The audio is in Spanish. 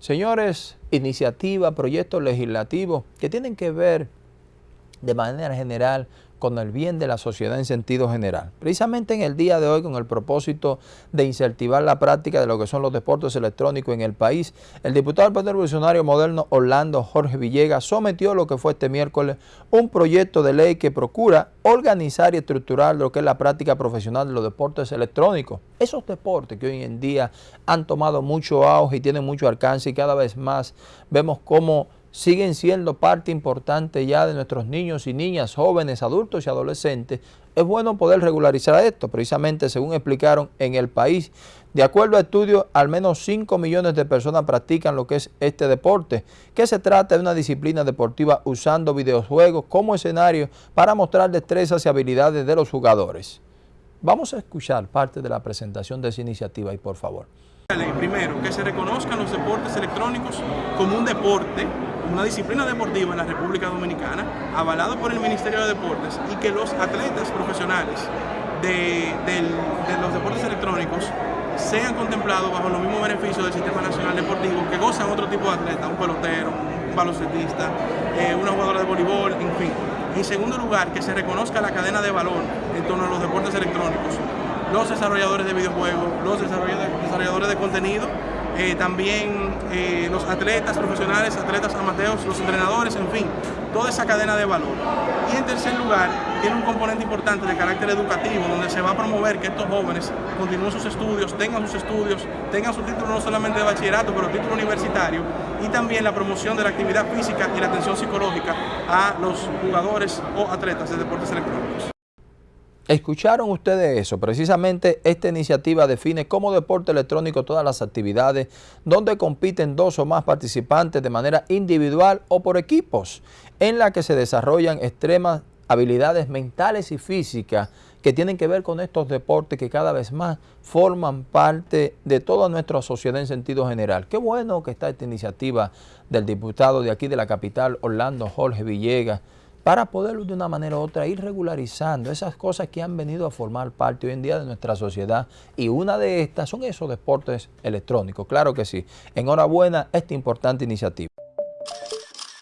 Señores, iniciativas, proyectos legislativos que tienen que ver de manera general con el bien de la sociedad en sentido general. Precisamente en el día de hoy, con el propósito de incentivar la práctica de lo que son los deportes electrónicos en el país, el diputado del Partido Revolucionario Moderno Orlando Jorge Villegas sometió lo que fue este miércoles un proyecto de ley que procura organizar y estructurar lo que es la práctica profesional de los deportes electrónicos. Esos deportes que hoy en día han tomado mucho auge y tienen mucho alcance y cada vez más vemos cómo siguen siendo parte importante ya de nuestros niños y niñas, jóvenes, adultos y adolescentes, es bueno poder regularizar esto, precisamente según explicaron en el país. De acuerdo a estudios, al menos 5 millones de personas practican lo que es este deporte, que se trata de una disciplina deportiva usando videojuegos como escenario para mostrar destrezas y habilidades de los jugadores. Vamos a escuchar parte de la presentación de esa iniciativa y por favor. Primero, que se reconozcan los deportes electrónicos como un deporte una disciplina deportiva en la República Dominicana, avalado por el Ministerio de Deportes, y que los atletas profesionales de, los deportes electrónicos sean contemplados bajo los mismos beneficios del Sistema Nacional Deportivo que gozan otro tipo de atleta, un pelotero, un baloncelista, eh, una jugadora de voleibol, en fin. En segundo lugar, que se reconozca la cadena de valor en torno a los deportes electrónicos, los desarrolladores de videojuegos, los desarrolladores de contenido eh, también eh, los atletas profesionales, atletas amateurs, los entrenadores, en fin, toda esa cadena de valor. Y en tercer lugar, tiene un componente importante de carácter educativo, donde se va a promover que estos jóvenes continúen sus estudios, tengan sus estudios, tengan su título no solamente de bachillerato, pero título universitario, y también la promoción de la actividad física y la atención psicológica a los jugadores o atletas de deportes electrónicos. ¿Escucharon ustedes eso? Precisamente esta iniciativa define como deporte electrónico todas las actividades donde compiten dos o más participantes de manera individual o por equipos, en la que se desarrollan extremas habilidades mentales y físicas que tienen que ver con estos deportes que cada vez más forman parte de toda nuestra sociedad en sentido general. Qué bueno que está esta iniciativa del diputado de aquí de la capital, Orlando Jorge Villegas, para poder de una manera u otra ir regularizando esas cosas que han venido a formar parte hoy en día de nuestra sociedad y una de estas son esos deportes electrónicos, claro que sí. Enhorabuena esta importante iniciativa.